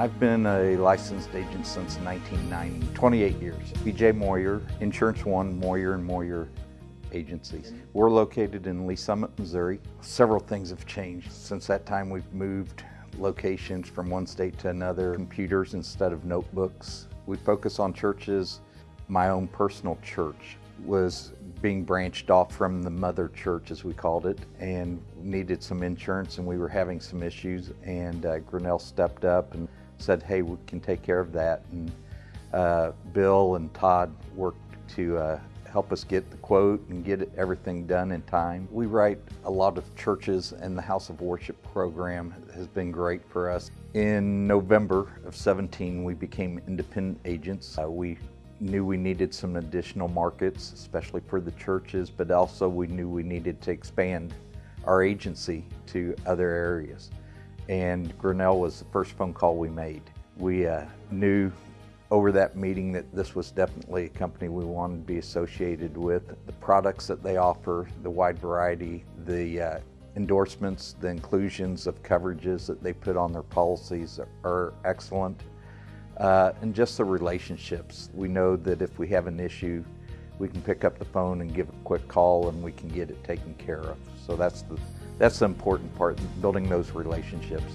I've been a licensed agent since 1990, 28 years. BJ Moyer, Insurance One, Moyer and Moyer agencies. We're located in Lee's Summit, Missouri. Several things have changed. Since that time we've moved locations from one state to another, computers instead of notebooks. We focus on churches. My own personal church was being branched off from the mother church, as we called it, and needed some insurance, and we were having some issues. And uh, Grinnell stepped up and said, "Hey, we can take care of that." And uh, Bill and Todd worked to uh, help us get the quote and get everything done in time. We write a lot of churches, and the House of Worship program has been great for us. In November of 17, we became independent agents. Uh, we knew we needed some additional markets, especially for the churches, but also we knew we needed to expand our agency to other areas. And Grinnell was the first phone call we made. We uh, knew over that meeting that this was definitely a company we wanted to be associated with. The products that they offer, the wide variety, the uh, endorsements, the inclusions of coverages that they put on their policies are excellent. Uh, and just the relationships. We know that if we have an issue, we can pick up the phone and give a quick call and we can get it taken care of. So that's the, that's the important part, building those relationships.